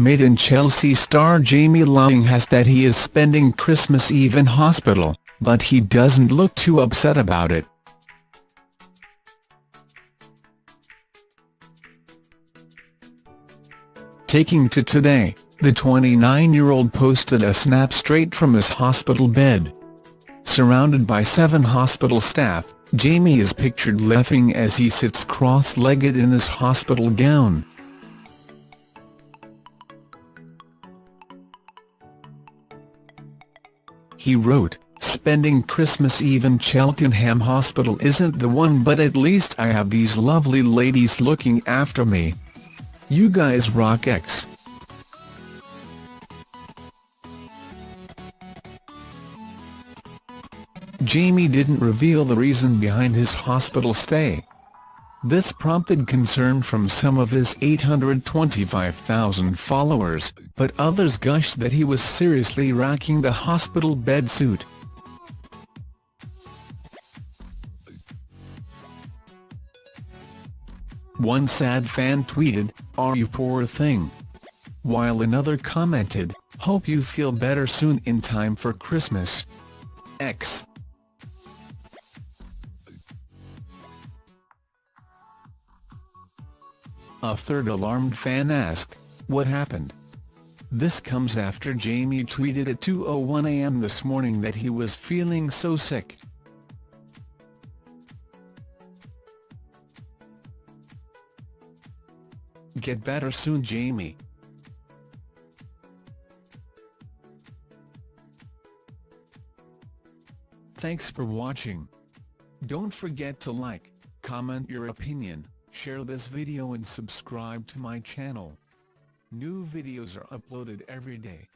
Made in Chelsea star Jamie Laing has that he is spending Christmas Eve in hospital, but he doesn't look too upset about it. Taking to Today, the 29-year-old posted a snap straight from his hospital bed. Surrounded by seven hospital staff, Jamie is pictured laughing as he sits cross-legged in his hospital gown. He wrote, Spending Christmas Eve in Cheltenham Hospital isn't the one but at least I have these lovely ladies looking after me. You guys rock X. Jamie didn't reveal the reason behind his hospital stay. This prompted concern from some of his 825,000 followers, but others gushed that he was seriously racking the hospital bed suit. One sad fan tweeted, are you poor thing? While another commented, hope you feel better soon in time for Christmas. X. A third alarmed fan asked, what happened? This comes after Jamie tweeted at 2.01 am this morning that he was feeling so sick. Get better soon Jamie. Thanks for watching. Don't forget to like, comment your opinion, share this video and subscribe to my channel. New videos are uploaded every day.